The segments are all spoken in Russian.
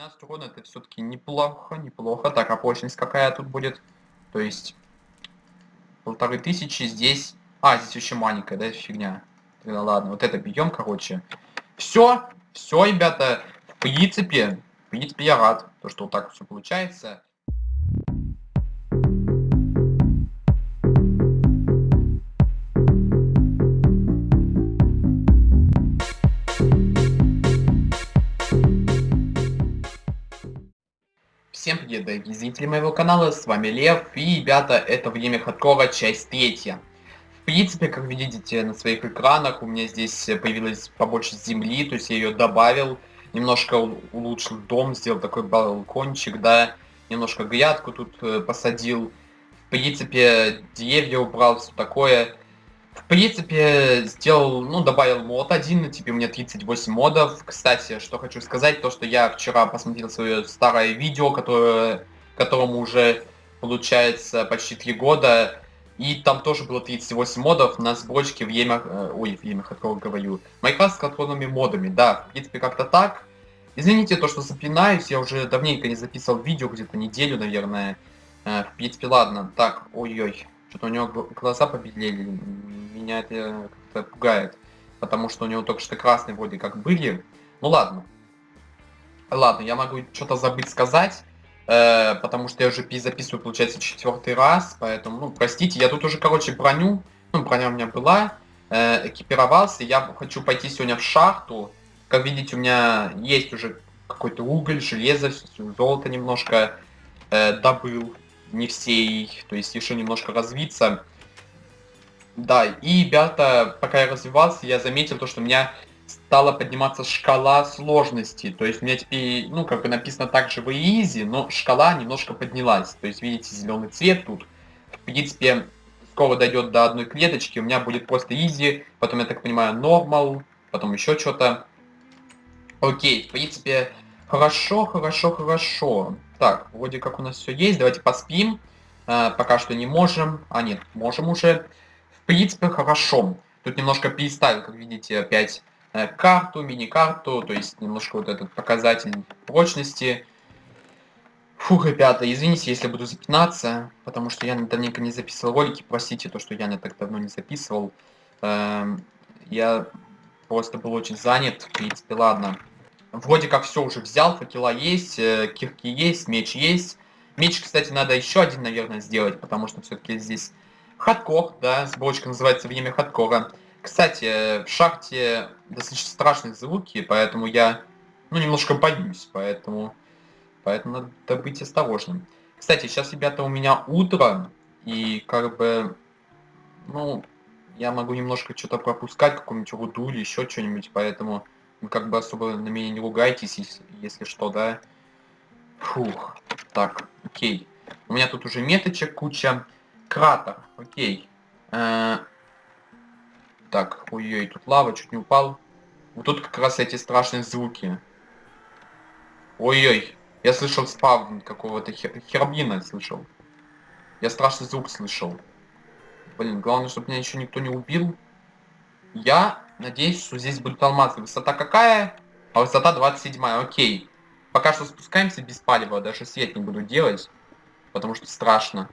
12 урона это все-таки неплохо, неплохо. Так, а прочность какая тут будет? То есть полторы тысячи здесь. А, здесь еще маленькая, да, фигня. Тогда ладно, вот это бьем, короче. Все, все, ребята, в принципе, в принципе, я рад, то, что вот так все получается. Привет, дорогие зрители моего канала, с вами Лев, и, ребята, это Время Хардкора, часть третья. В принципе, как вы видите на своих экранах, у меня здесь появилась побольше земли, то есть я ее добавил, немножко улучшил дом, сделал такой балкончик, да, немножко грядку тут э, посадил. В принципе, деревья убрал, все такое. В принципе, сделал, ну, добавил мод один, теперь у меня 38 модов. Кстати, что хочу сказать, то, что я вчера посмотрел свое старое видео, которое, которому уже, получается, почти 3 года. И там тоже было 38 модов на сборочке в Емах... Э, ой, в Емах, от кого говорю. Майнкрафт с контрольными модами, да, в принципе, как-то так. Извините то, что запинаюсь, я уже давненько не записывал видео, где-то неделю, наверное. Э, в принципе, ладно. Так, ой-ой. Что-то у него глаза побелели. Меня это как-то пугает. Потому что у него только что красные вроде как были. Ну ладно. Ладно, я могу что-то забыть сказать. Э, потому что я уже записываю, получается, четвертый раз. Поэтому, ну, простите, я тут уже, короче, броню. Ну, броня у меня была. Э, экипировался. Я хочу пойти сегодня в шахту. Как видите, у меня есть уже какой-то уголь, железо, золото немножко э, добыл не всей, то есть еще немножко развиться. Да, и, ребята, пока я развивался, я заметил то, что у меня стала подниматься шкала сложности. То есть у меня теперь, ну, как бы написано так же в easy, но шкала немножко поднялась. То есть, видите, зеленый цвет тут. В принципе, скоро дойдет до одной клеточки, у меня будет просто easy, потом, я так понимаю, normal, потом еще что-то. Окей, в принципе, хорошо, хорошо, хорошо. Так, вроде как у нас все есть. Давайте поспим. А, пока что не можем. А, нет, можем уже. В принципе, хорошо. Тут немножко переставил, как видите, опять э, карту, мини-карту. То есть немножко вот этот показатель прочности. Фух, ребята, извините, если буду запинаться, потому что я давненько не записывал ролики. Простите, то, что я не так давно не записывал. Эм, я просто был очень занят. В принципе, ладно. Вроде как все уже взял, факела есть, э, кирки есть, меч есть. Меч, кстати, надо еще один, наверное, сделать, потому что все-таки здесь хардкор, да, сборочка называется «Время хардкора». Кстати, э, в шахте достаточно страшные звуки, поэтому я, ну, немножко боюсь, поэтому, поэтому надо быть осторожным. Кстати, сейчас, ребята, у меня утро, и как бы, ну, я могу немножко что-то пропускать, какую-нибудь руду или еще что-нибудь, поэтому вы как бы особо на меня не ругайтесь, если, если что, да. Фух. Так, окей. У меня тут уже меточек куча. Кратер, окей. Э -э так, ой-ой, тут лава, чуть не упал. Вот тут как раз эти страшные звуки. Ой-ой, я слышал спавн какого-то хер херблина слышал. Я страшный звук слышал. Блин, главное, чтобы меня еще никто не убил. Я надеюсь, что здесь будут алмазы. Высота какая? А высота 27, окей. Пока что спускаемся без палева, даже свет не буду делать, потому что страшно.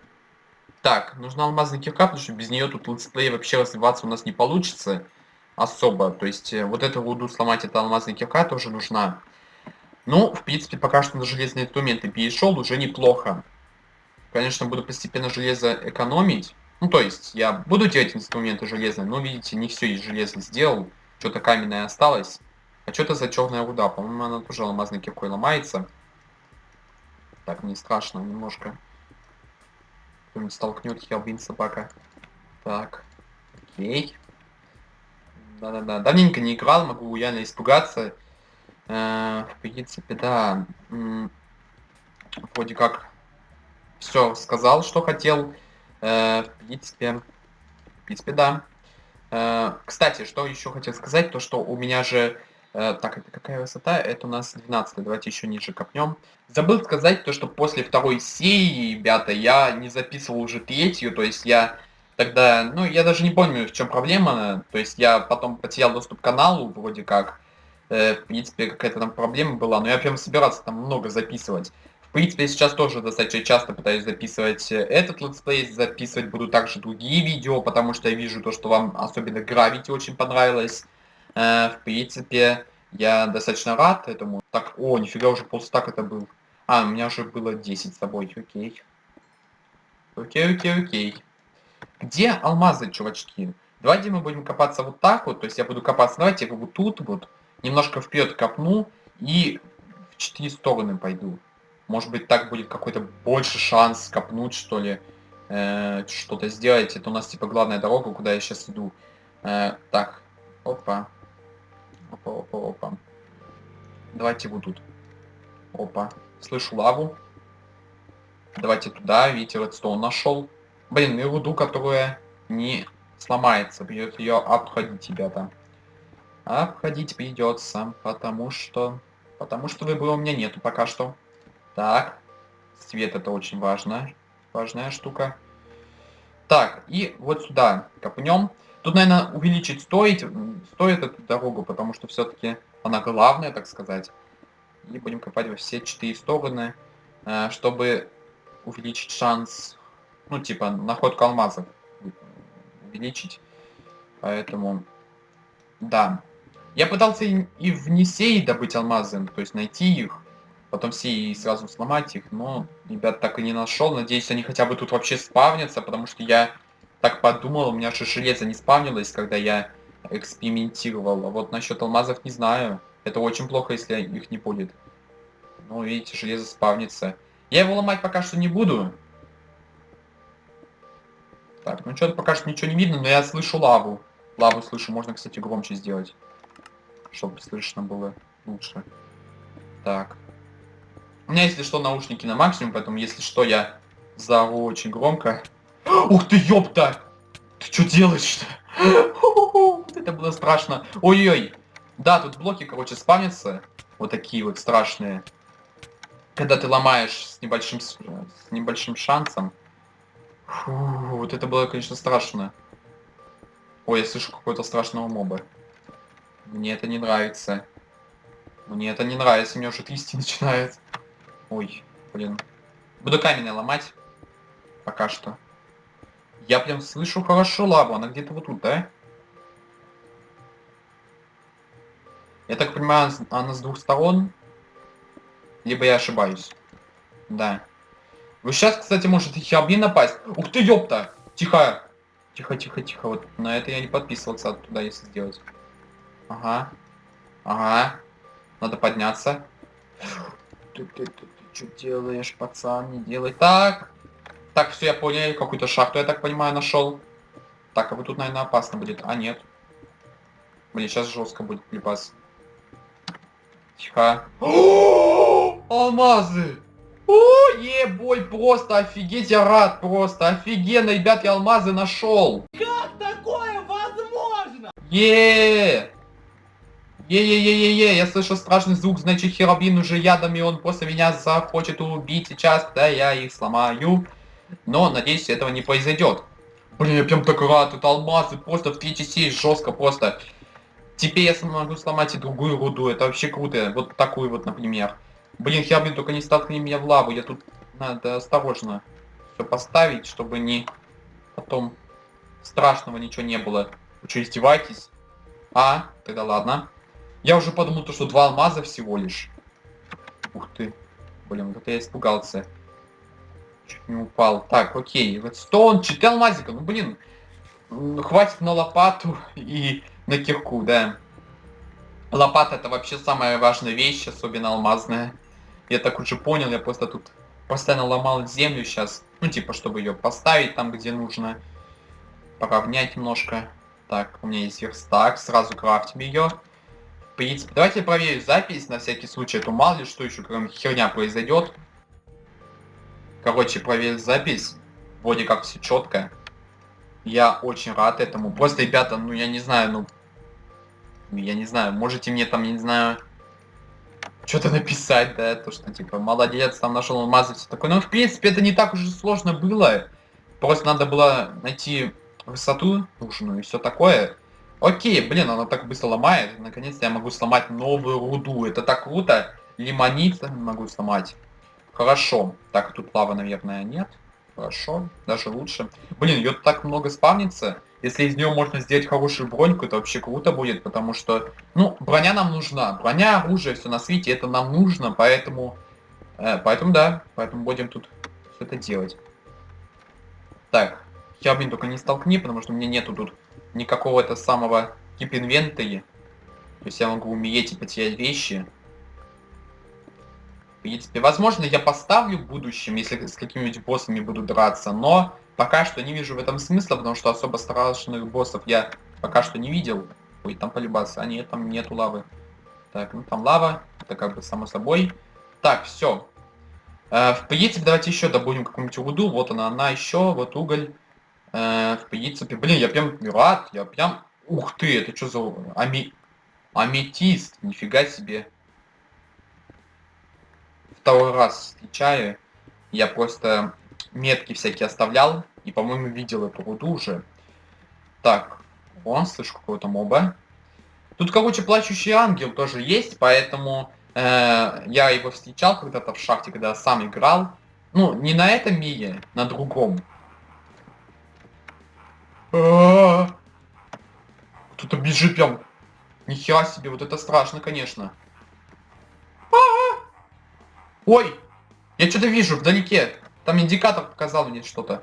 Так, нужна алмазная кирка, потому что без нее тут летсплей вообще развиваться у нас не получится особо. То есть э, вот эту руду сломать, эта алмазная кирка тоже нужна. Ну, в принципе, пока что на железные инструменты перешел, уже неплохо. Конечно, буду постепенно железо экономить. Ну, то есть, я буду делать инструменты железные, но, видите, не все из железа сделал. Что-то каменное осталось. А что это за черная руда? По-моему, она тоже алмазной киркой ломается. Так, не страшно немножко. Кто-нибудь столкнет, я, блин, собака. Так, окей. Да-да-да, давненько не играл, могу реально испугаться. Э, в принципе, да. Вроде как все сказал, что хотел. Э, в принципе, в принципе, да. Э, кстати, что еще хотел сказать, то что у меня же... Э, так, это какая высота? Это у нас 12 давайте еще ниже копнем. Забыл сказать то, что после второй серии, ребята, я не записывал уже третью, то есть я тогда, ну, я даже не помню, в чем проблема, то есть я потом потерял доступ к каналу, вроде как, э, в принципе, какая-то там проблема была, но я прям собирался там много записывать. В принципе, я сейчас тоже достаточно часто пытаюсь записывать э, этот летсплей, записывать буду также другие видео, потому что я вижу то, что вам особенно Gravity очень понравилось. Э, в принципе, я достаточно рад этому. Так, о, нифига, уже полстак это был. А, у меня уже было 10 с собой, окей. Окей, окей, окей. Где алмазы, чувачки? Давайте мы будем копаться вот так вот, то есть я буду копаться, давайте я вот тут вот, немножко вперед копну и в четыре стороны пойду. Может быть так будет какой-то больше шанс копнуть, что ли, э, что-то сделать. Это у нас типа главная дорога, куда я сейчас иду. Э, так, опа. Опа, опа, опа. Давайте вот тут. Опа. Слышу лаву. Давайте туда. Видите, редстоун нашел. Блин, и руду, которая не сломается. Придется ее обходить, ребята. Обходить придется, потому что... Потому что выбора у меня нету пока что. Так. Цвет это очень важно. Важная штука. Так, и вот сюда копнем. Тут, наверное, увеличить стоит, стоит эту дорогу, потому что все-таки она главная, так сказать. И будем копать во все четыре стороны, э, чтобы увеличить шанс, ну, типа, находку алмазов увеличить. Поэтому, да. Я пытался и в Несей добыть алмазы, то есть найти их, потом все и сразу сломать их, но, ребят, так и не нашел. Надеюсь, они хотя бы тут вообще спавнятся, потому что я так подумал, у меня же железо не спавнилось, когда я экспериментировал. А вот насчет алмазов не знаю. Это очень плохо, если их не будет. Ну, видите, железо спавнится. Я его ломать пока что не буду. Так, ну что-то пока что ничего не видно, но я слышу лаву. Лаву слышу, можно, кстати, громче сделать. Чтобы слышно было лучше. Так. У меня, если что, наушники на максимум, поэтому, если что, я заору очень громко. Ух ты, ёпта! Ты что делаешь-то? Это было страшно. Ой-ой. Да, тут блоки, короче, спавнятся. Вот такие вот страшные. Когда ты ломаешь с небольшим, с небольшим шансом. Фу, вот это было, конечно, страшно. Ой, я слышу какого-то страшного моба. Мне это не нравится. Мне это не нравится, мне уже трясти начинает. Ой, блин. Буду камень ломать. Пока что. Я прям слышу хорошо лаву, она где-то вот тут, да? Я так понимаю, она с двух сторон. Либо я ошибаюсь. Да. Вы сейчас, кстати, может и хабни напасть. Ух ты, ёпта! Тихо! Тихо, тихо, тихо. Вот на это я не подписывался туда, если сделать. Ага. Ага. Надо подняться. Что делаешь, пацан? Не делай так. Так, все, я понял, какую-то шахту, я так понимаю, нашел. Так, а вот тут, наверное, опасно будет. А, нет. Блин, сейчас жестко будет припас. Тихо. Алмазы! О, ебой, просто офигеть, я рад просто. Офигенно, ребят, я алмазы нашел. Как такое возможно? Е! Е-е-е-е-е, я слышу страшный звук, значит Херобин уже ядом, и он после меня захочет убить сейчас, когда я их сломаю. Но, надеюсь, этого не произойдет. Блин, я прям так рад, это алмазы просто в третьей серии жестко просто. Теперь я смогу сломать и другую руду, это вообще круто. Вот такую вот, например. Блин, Херблин, только не столкни меня в лаву, я тут надо осторожно все поставить, чтобы не потом страшного ничего не было. Вы что, издеваетесь? А, тогда ладно. Я уже подумал, то, что два алмаза всего лишь. Ух ты. Блин, вот я испугался. Чуть не упал. Так, окей. Вот стон, 4 алмазика. Ну, блин. Хватит на лопату и на кирку, да. Лопата это вообще самая важная вещь, особенно алмазная. Я так уже понял, я просто тут постоянно ломал землю сейчас. Ну, типа, чтобы ее поставить там, где нужно. Поравнять немножко. Так, у меня есть верстак, сразу крафтим ее. Принципе, давайте проверим запись на всякий случай, а то мало ли что еще кроме херня произойдет. Короче, проверил запись. Вроде как все четко. Я очень рад этому. Просто, ребята, ну я не знаю, ну... Я не знаю, можете мне там, я не знаю... Что-то написать, да, то что типа, молодец, там нашел алмазы, все такое. Ну, в принципе, это не так уж сложно было. Просто надо было найти высоту нужную и все такое. Окей, блин, она так быстро ломает. Наконец-то я могу сломать новую руду. Это так круто. Лимонит могу сломать. Хорошо. Так, тут лава, наверное, нет. Хорошо, даже лучше. Блин, ее так много спавнится. Если из нее можно сделать хорошую броньку, это вообще круто будет, потому что, ну, броня нам нужна. Броня, оружие, все на свете, это нам нужно, поэтому, э, поэтому да, поэтому будем тут все это делать. Так, я, блин, только не столкни, потому что у меня нету тут никакого это самого тип инвентаря. То есть я могу умереть и потерять вещи. В принципе, возможно, я поставлю в будущем, если с какими-нибудь боссами буду драться, но пока что не вижу в этом смысла, потому что особо страшных боссов я пока что не видел. Ой, там полюбаться. А нет, там нету лавы. Так, ну там лава, это как бы само собой. Так, все. Э, в принципе, давайте еще добудем какую-нибудь руду. Вот она, она еще, вот уголь. Э, в принципе, блин, я прям рад, я прям... Ух ты, это что за... Ами... Аметист, нифига себе. Второй раз встречаю. Я просто метки всякие оставлял. И, по-моему, видел эту руду уже. Так, вон, слышу какого-то моба. Тут, короче, плачущий ангел тоже есть, поэтому э, я его встречал когда-то в шахте, когда сам играл. Ну, не на этом мире, на другом. Кто-то бежит прям. Нихера себе, вот это страшно, конечно. Ой! Я что-то вижу вдалеке. Там индикатор показал мне что-то.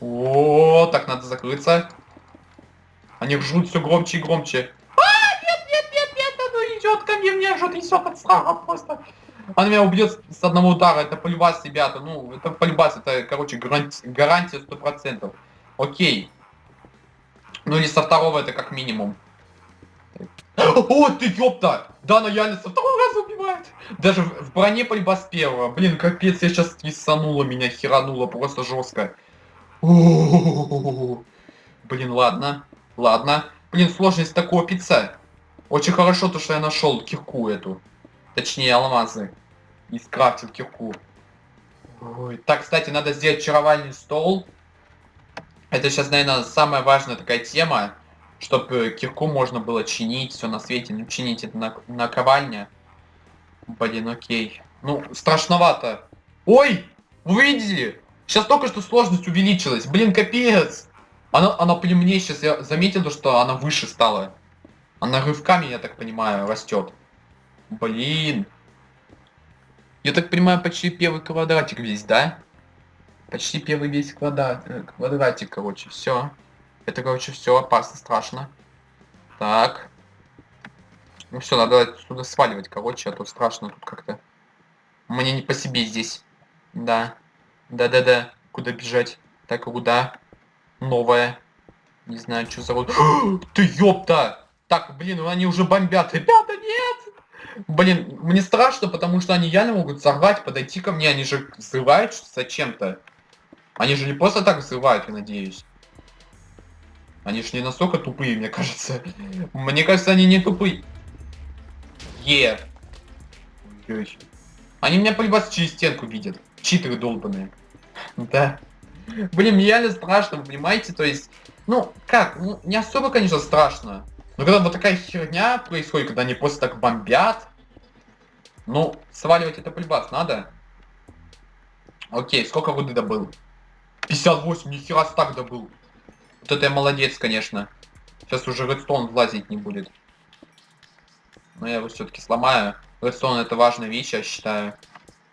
О, так надо закрыться. Они ржут все громче и громче. А, нет, нет, нет, нет, оно идет ко мне, мне же трясет от страха просто. Она меня убьет с одного удара, это полюбас, ребята. Ну, это полюбас, это, короче, гарантия, гарантия 100%. Окей. Ну или со второго это как минимум. О, ты ёпта! Да, она реально со второго раза убивает. Даже в броне пальба с первого. Блин, капец, я сейчас твисанула меня, херанула просто жестко. Блин, ладно. Ладно. Блин, сложность-то копится. Очень хорошо то, что я нашел кирку эту. Точнее, алмазы. И скрафтил кирку. Ой. Так, кстати, надо сделать чаровальный стол. Это сейчас, наверное, самая важная такая тема, чтобы кирку можно было чинить, все на свете, ну чинить это на, на ковальня. Блин, окей. Ну, страшновато. Ой! Вы видели? Сейчас только что сложность увеличилась. Блин, капец! Она, она при мне сейчас, я заметил, что она выше стала. Она рывками, я так понимаю, растет. Блин. Я так понимаю, почти первый квадратик весь, да? Почти первый весь квадрат, э, квадратик, короче, все. Это, короче, все опасно, страшно. Так. Ну все, надо отсюда сваливать, короче, а то страшно тут как-то. Мне не по себе здесь. Да. Да-да-да. Куда бежать? Так, куда? Новая. Не знаю, что за... Ты ёпта! Так, блин, они уже бомбят. Ребята, нет! Блин, мне страшно, потому что они реально могут сорвать, подойти ко мне. Они же взрывают зачем-то. Они же не просто так взрывают, я надеюсь. Они же не настолько тупые, мне кажется. Мне кажется, они не тупые. Е. Они меня полюбас через стенку видят. Читеры долбаные. Да. Блин, реально страшно, вы понимаете? То есть, ну, как? Ну, не особо, конечно, страшно. Но когда вот такая херня происходит, когда они просто так бомбят, ну, сваливать это полюбас надо. Окей, сколько воды добыл? 58, нихера так добыл. Вот это я молодец, конечно. Сейчас уже редстоун влазить не будет. Но я его все-таки сломаю. Редстоун это важная вещь, я считаю.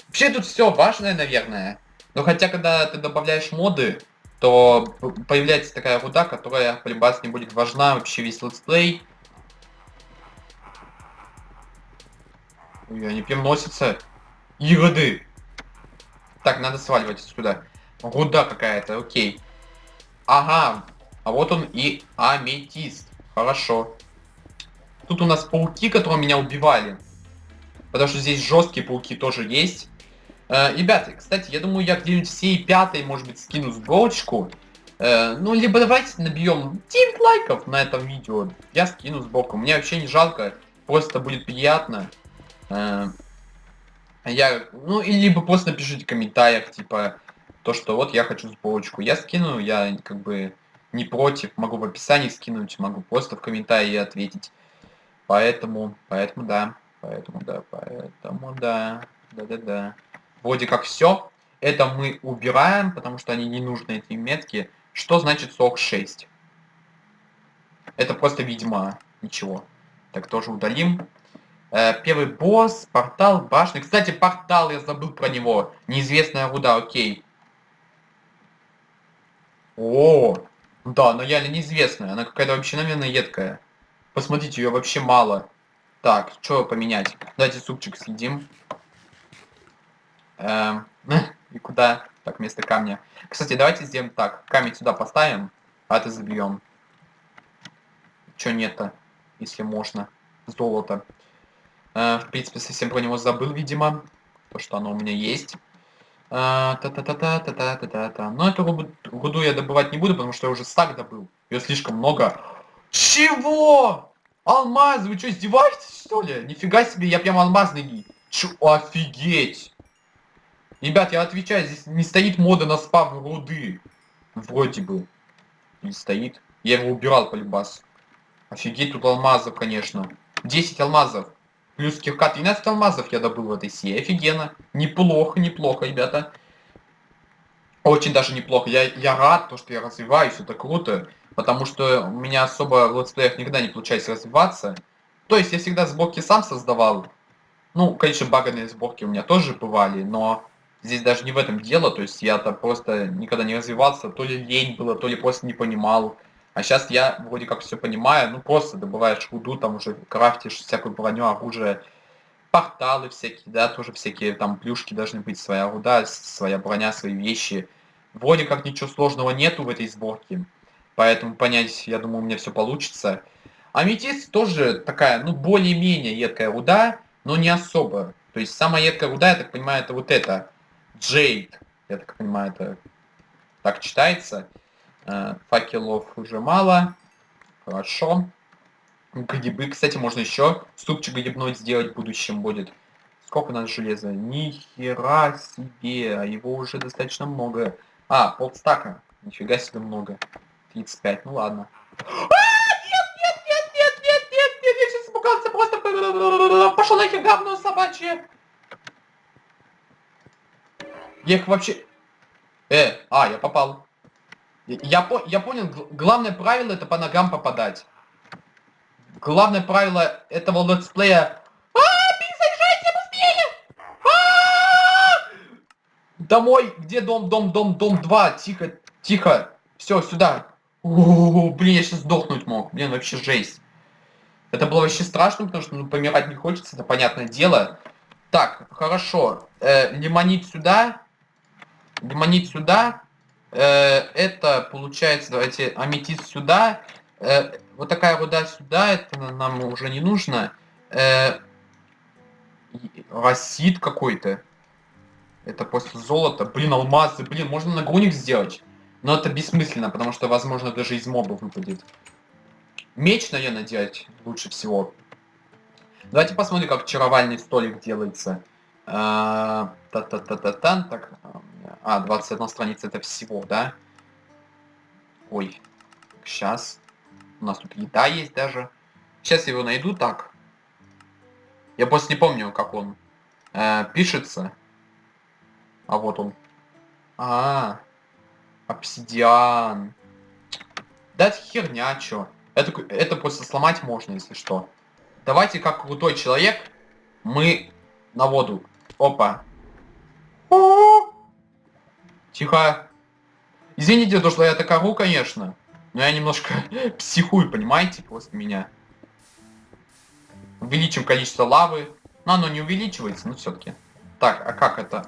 Вообще тут все важное, наверное. Но хотя, когда ты добавляешь моды, то появляется такая руда, которая полюбас не будет важна вообще весь летсплей. Ой, они прям носятся. Ироды. Так, надо сваливать отсюда. Руда какая-то, окей. Ага, а вот он и аметист. Хорошо. Тут у нас пауки, которые меня убивали. Потому что здесь жесткие пауки тоже есть. Э, ребята, кстати, я думаю, я где-нибудь всей пятой, может быть, скину сборочку. Э, ну, либо давайте набьем 9 лайков на этом видео. Я скину сборку. Мне вообще не жалко. Просто будет приятно. Э, я, ну, и либо просто напишите в комментариях, типа, то, что вот я хочу сборочку. Я скину, я как бы не против, могу в описании скинуть, могу просто в комментарии ответить. Поэтому, поэтому да, поэтому да, поэтому да, да-да-да. Вроде как все. Это мы убираем, потому что они не нужны, эти метки. Что значит 46? Это просто, видимо, ничего. Так, тоже удалим. Э, первый босс, портал, башня. Кстати, портал, я забыл про него. Неизвестная руда, окей. О, да, но реально неизвестная. Она какая-то вообще, наверное, едкая. Посмотрите, ее вообще мало. Так, что поменять? Давайте супчик съедим. Эм, и куда? Так, вместо камня. Кстати, давайте сделаем так. Камень сюда поставим, а это забьем. Чё нет-то, если можно? Золото. Э, в принципе, совсем про него забыл, видимо. То, что оно у меня есть. Та-та-та-та-та-та-та-та. Но эту руду, я добывать не буду, потому что я уже стак добыл. Ее слишком много. Чего? Алмаз, вы что, издеваетесь, что ли? Нифига себе, я прям алмазный гид. Офигеть. Ребят, я отвечаю, здесь не стоит мода на спавн руды. Вроде бы. Не стоит. Я его убирал по. Офигеть, тут алмазов, конечно. 10 алмазов. Плюс кирка 13 алмазов я добыл в этой серии. Офигенно. Неплохо, неплохо, ребята. Очень даже неплохо. Я, я рад, то, что я развиваюсь, это круто. Потому что у меня особо в летсплеях никогда не получается развиваться. То есть я всегда сборки сам создавал. Ну, конечно, баганные сборки у меня тоже бывали, но здесь даже не в этом дело. То есть я-то просто никогда не развивался. То ли лень было, то ли просто не понимал. А сейчас я вроде как все понимаю, ну просто добываешь руду, там уже крафтишь всякую броню, оружие, порталы всякие, да, тоже всякие там плюшки должны быть, своя руда, своя броня, свои вещи. Вроде как ничего сложного нету в этой сборке, поэтому понять, я думаю, у меня все получится. Аметист тоже такая, ну, более-менее едкая руда, но не особо. То есть самая едкая руда, я так понимаю, это вот это, Джейд, я так понимаю, это так читается. Э, факелов уже мало. Хорошо. Грибы, кстати, можно еще супчик грибной сделать в будущем будет. Сколько у нас железа? Ни хера себе, а его уже достаточно много. А, полстака. Нифига себе много. 35, ну ладно. А. Пошел нахер говно собачье. Я их вообще... Э, а, я попал. Я, по, я понял, главное правило это по ногам попадать. Главное правило этого летсплея... А, быстрее! А! Домой! Где дом, дом, дом, дом 2? Тихо, тихо. Все, сюда. О, блин, я сейчас сдохнуть мог. Блин, вообще жесть. Это было вообще страшно, потому что ну, помирать не хочется, это понятное дело. Так, хорошо. Э, лимонить сюда. Лимонить сюда. Э, это получается, давайте, аметист сюда. Э, вот такая руда сюда, это нам уже не нужно. Э, Расид какой-то. Это после золота. Блин, алмазы. Блин, можно нагрудник сделать. Но это бессмысленно, потому что, возможно, даже из моба выпадет. Меч, наверное, делать лучше всего. Давайте посмотрим, как чаровальный столик делается. Та-та-та-та-тан. Так, а, 21 страница это всего, да? Ой. Сейчас. У нас тут еда есть даже. Сейчас его найду так. Я просто не помню, как он э, пишется. А вот он. А, -а, -а. обсидиан. Да это херня, чё. Это, это просто сломать можно, если что. Давайте, как крутой человек, мы на воду. Опа. Тихо. Извините, то, что я так ору, конечно. Но я немножко психую, понимаете, после меня. Увеличим количество лавы. Но оно не увеличивается, но все-таки. Так, а как это?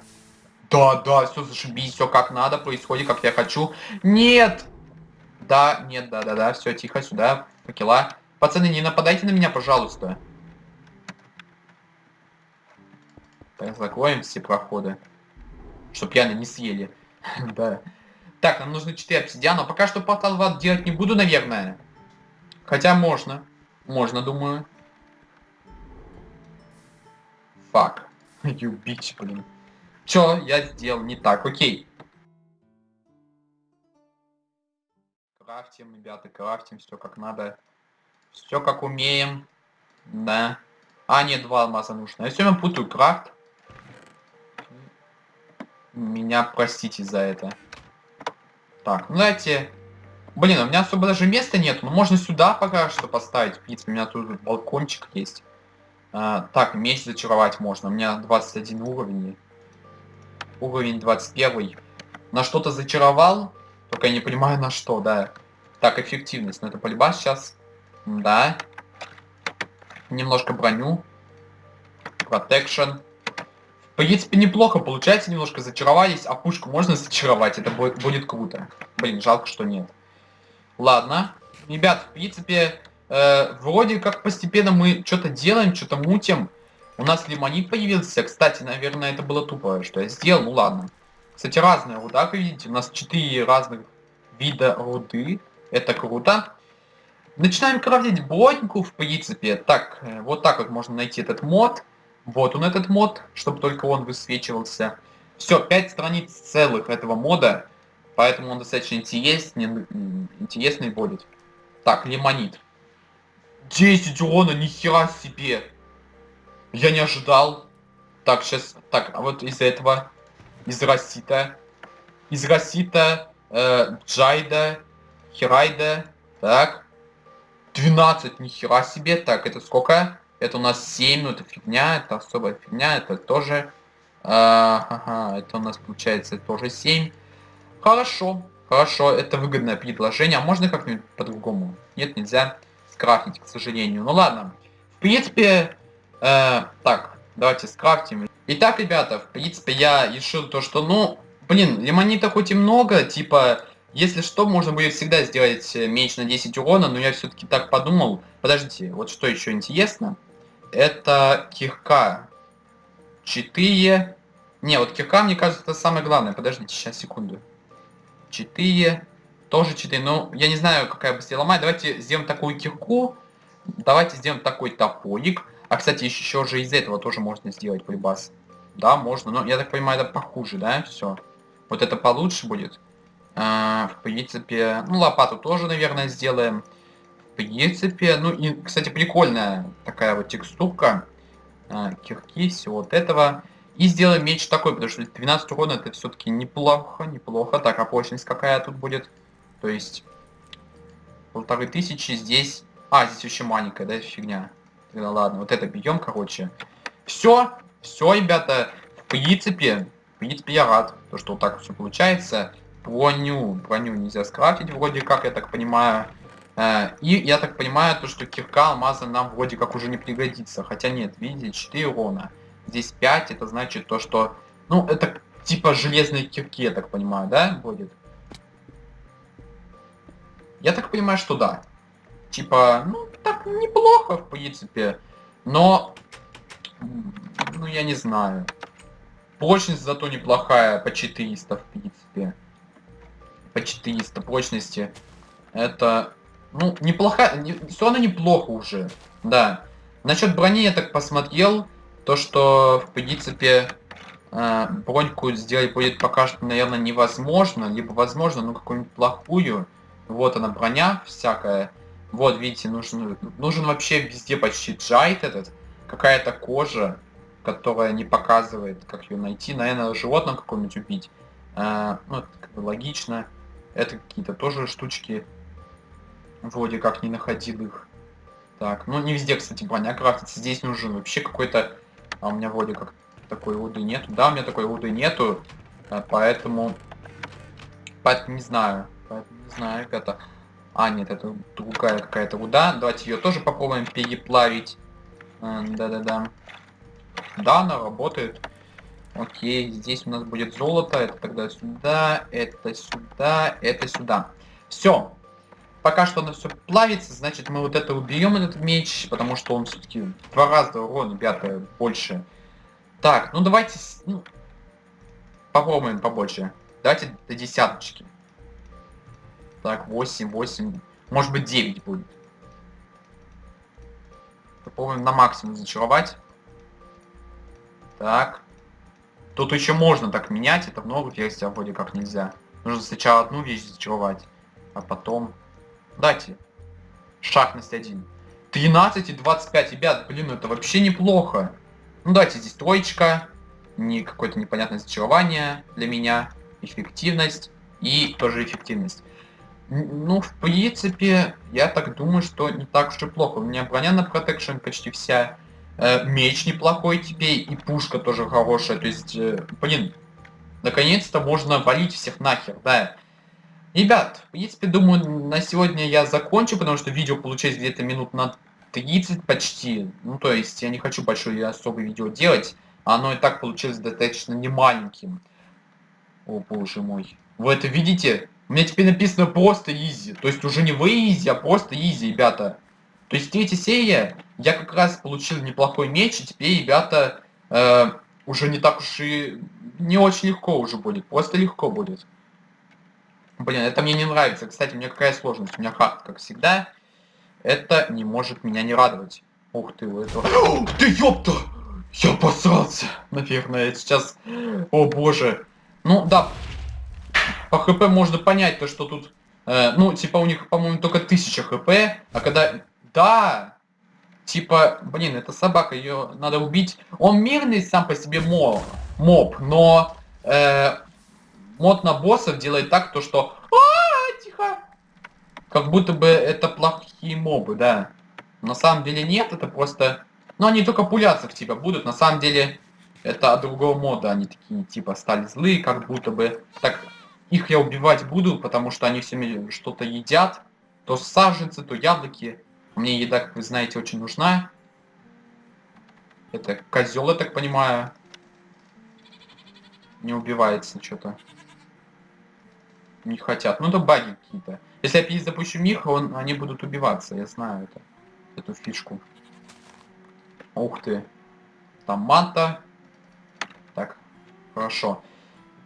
Да, да, все зашибись, все как надо, происходит, как я хочу. Нет! Да, нет, да, да, да, все, тихо, сюда, факела. Пацаны, не нападайте на меня, пожалуйста. Закроем все проходы. Чтоб пьяно не съели. да. Так, нам нужно 4 обсидиана. Пока что портал в ад делать не буду, наверное. Хотя можно. Можно, думаю. Фак. Bitch, блин. Чё я сделал не так? Окей. крафтим, ребята, крафтим, все как надо. Все как умеем. Да. А, нет, два алмаза нужно. Я все время путаю крафт. Меня простите за это. Так, ну давайте... Блин, у меня особо даже места нет. Ну, можно сюда пока что поставить. В принципе, у меня тут балкончик есть. А, так, меч зачаровать можно. У меня 21 уровень. Уровень 21. На что-то зачаровал. Только я не понимаю на что, да. Так, эффективность. Но ну, это полюба сейчас. Да. Немножко броню. Protection. В принципе, неплохо получается. Немножко зачаровались. А пушку можно зачаровать. Это будет, будет круто. Блин, жалко, что нет. Ладно. Ребят, в принципе, э, вроде как постепенно мы что-то делаем, что-то мутим. У нас лимонит появился. Кстати, наверное, это было тупо, что я сделал. Ну ладно. Кстати, разная руда, как видите. У нас 4 разных вида руды. Это круто. Начинаем крафтить броньку, в принципе. Так, э, вот так вот можно найти этот мод. Вот он этот мод, чтобы только он высвечивался. Все, 5 страниц целых этого мода. Поэтому он достаточно интересный, интересный будет. Так, лимонит. 10 урона, нихера себе. Я не ожидал. Так, сейчас... Так, а вот из этого... Из Росита. Из Росита, э, Джайда, Хирайда. Так. 12, нихера себе. Так, это сколько? Это у нас 7, ну это фигня, это особая фигня, это тоже... Э, ага, это у нас получается тоже 7. Хорошо, хорошо, это выгодное предложение. А можно как-нибудь по-другому? Нет, нельзя скрафтить, к сожалению. Ну ладно. В принципе, э, так, давайте скрафтим. Итак, ребята, в принципе, я решил то, что, ну, блин, лимонита хоть и много, типа, если что, можно будет всегда сделать э, меч на 10 урона, но я все-таки так подумал. Подождите, вот что еще интересно. Это кирка. 4. Не, вот кирка, мне кажется, это самое главное. Подождите, сейчас, секунду. 4. Тоже 4. Ну, я не знаю, какая быстрее ломать. Давайте сделаем такую кирку. Давайте сделаем такой топорик. А, кстати, еще же из этого тоже можно сделать прибас. Да, можно. Но я так понимаю, это похуже, да? Все. Вот это получше будет. А, в принципе, ну, лопату тоже, наверное, сделаем. Принципе, ну, и, кстати, прикольная такая вот текстурка. А, кирки, всего вот этого. И сделаем меч такой, потому что 12 урона это все-таки неплохо, неплохо. Так, а прочность какая тут будет? То есть, полторы тысячи здесь... А, здесь еще маленькая, да, фигня. Тогда ладно, вот это бьем, короче. Все, все, ребята, в принципе, в принципе, я рад, то, что вот так все получается. Броню, броню нельзя скрафтить, вроде как, я так понимаю. Э, и я так понимаю, то, что кирка алмаза нам вроде как уже не пригодится. Хотя нет, видите, 4 урона здесь 5, это значит то, что... Ну, это типа железные кирки, я так понимаю, да, будет? Я так понимаю, что да. Типа, ну, так неплохо, в принципе. Но, ну, я не знаю. Прочность зато неплохая, по 400, в принципе. По 400 прочности. Это, ну, неплохая, не, все равно неплохо уже, да. Насчет брони я так посмотрел, то, что, в принципе, э, броньку сделать будет пока что, наверное, невозможно. Либо возможно, ну, какую-нибудь плохую. Вот она, броня всякая. Вот, видите, нужен, нужен вообще везде почти джайт этот. Какая-то кожа, которая не показывает, как ее найти. Наверное, животное какое-нибудь убить. А, ну, это как бы логично. Это какие-то тоже штучки. Вроде как не находил их. Так, ну не везде, кстати, броня крафтится. Здесь нужен вообще какой-то а у меня вроде как такой руды нету. Да, у меня такой руды нету. А, поэтому... Поэтому не знаю. Поэтому не знаю, ребята. А, нет, это другая какая-то руда. Давайте ее тоже попробуем переплавить. Да-да-да. Да, она работает. Окей, здесь у нас будет золото. Это тогда сюда, это сюда, это сюда. Все пока что оно все плавится, значит мы вот это уберем, этот меч, потому что он все-таки два раза урон, ребята, больше. Так, ну давайте, ну, попробуем побольше. Давайте до десяточки. Так, 8, 8, может быть 9 будет. Попробуем на максимум зачаровать. Так. Тут еще можно так менять, это в новых версиях вроде как нельзя. Нужно сначала одну вещь зачаровать А потом... Дайте. Шахность 1. 13 и 25. Ребят, блин, это вообще неплохо. Ну давайте здесь троечка. Не какое-то непонятное зачарование для меня. Эффективность. И тоже эффективность. Ну, в принципе, я так думаю, что не так уж и плохо. У меня броня на протекшн почти вся. Э, меч неплохой теперь. И пушка тоже хорошая. То есть, э, блин, наконец-то можно валить всех нахер, да. Ребят, в принципе, думаю, на сегодня я закончу, потому что видео получается где-то минут на 30 почти. Ну, то есть, я не хочу большое особое видео делать. Оно и так получилось достаточно немаленьким. О, боже мой. Вы это видите? У меня теперь написано просто easy. То есть уже не вы easy, а просто easy, ребята. То есть третья серия, я как раз получил неплохой меч, и теперь, ребята, э, уже не так уж и... Не очень легко уже будет, просто легко будет. Блин, это мне не нравится. Кстати, у меня какая сложность? У меня хард, как всегда. Это не может меня не радовать. Ух ты, вот это... Ты ёпта! Я посрался! Наверное, сейчас... О боже. Ну, да, по хп можно понять то, что тут, э, ну, типа у них, по-моему, только 1000 хп, а когда, да, типа, блин, это собака, ее надо убить. Он мирный сам по себе моб, моб но э, мод на боссов делает так, то что, а, -а, -а тихо, как будто бы это плохие мобы, да. На самом деле нет, это просто, ну, они только пуляться в тебя будут, на самом деле это от другого мода, они такие, типа, стали злые, как будто бы, так, их я убивать буду, потому что они всеми что-то едят. То саженцы, то яблоки. Мне еда, как вы знаете, очень нужна. Это козел, я так понимаю. Не убивается что-то. Не хотят. Ну, это баги какие-то. Если я здесь запущу Миха, он, они будут убиваться. Я знаю это. Эту фишку. Ух ты. Там манта. Так, хорошо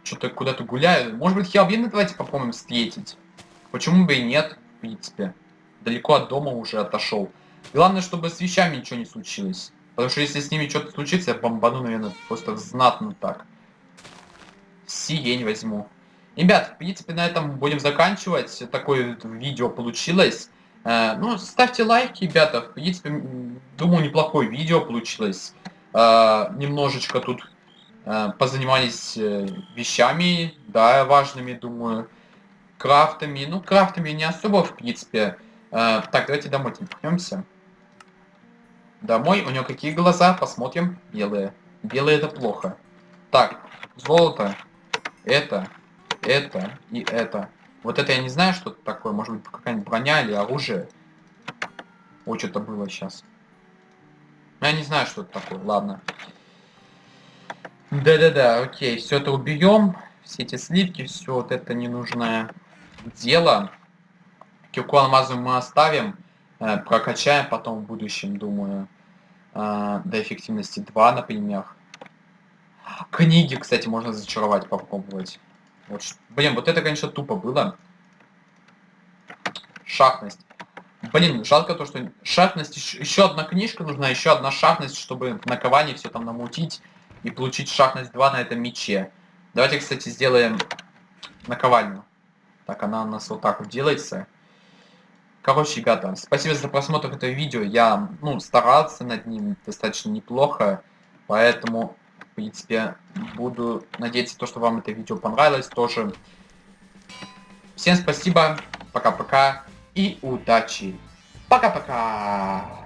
что-то куда-то гуляю. Может быть, Хелбина давайте попробуем встретить. Почему бы и нет, в принципе. Далеко от дома уже отошел. Главное, чтобы с вещами ничего не случилось. Потому что если с ними что-то случится, я бомбану, наверное, просто знатно так. Сиень возьму. Ребят, в принципе, на этом будем заканчивать. Такое видео получилось. Э, ну, ставьте лайки, ребята. В принципе, думаю, неплохое видео получилось. Э, немножечко тут Э, позанимались вещами, да, важными, думаю, крафтами. Ну, крафтами не особо, в принципе. Так, давайте домой вернемся. Домой. У него какие глаза? Посмотрим. Белые. Белые это плохо. Так, золото. Это, это и это. Вот это я не знаю, что это такое. Может быть, какая-нибудь броня или оружие. Ой, что-то было сейчас. Я не знаю, что это такое. Ладно. Да-да-да, окей, все это убьем, все эти сливки, все вот это ненужное дело. Кирку алмазу мы оставим, э, прокачаем потом в будущем, думаю, э, до эффективности 2, например. Книги, кстати, можно зачаровать, попробовать. Вот, блин, вот это, конечно, тупо было. Шахность. Блин, жалко то, что шахность, еще одна книжка нужна, еще одна шахность, чтобы на все там намутить и получить шахность 2 на этом мече. Давайте, кстати, сделаем наковальню. Так, она у нас вот так вот делается. Короче, ребята, спасибо за просмотр этого видео. Я, ну, старался над ним достаточно неплохо. Поэтому, в принципе, буду надеяться, то, что вам это видео понравилось тоже. Всем спасибо, пока-пока и удачи. Пока-пока.